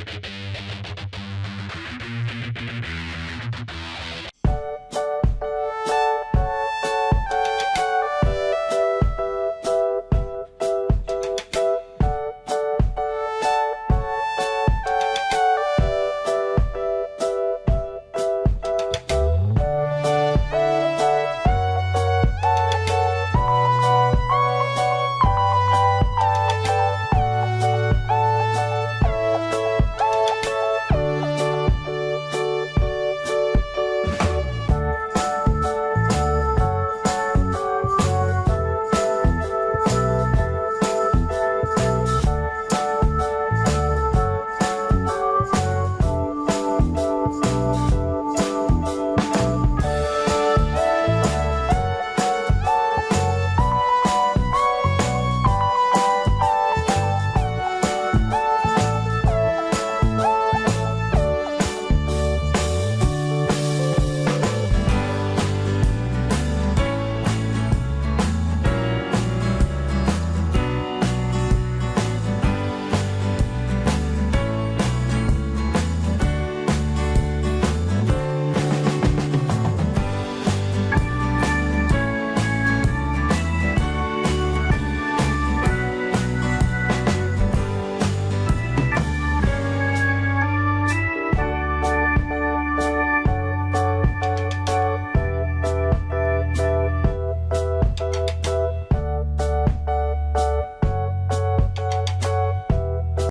you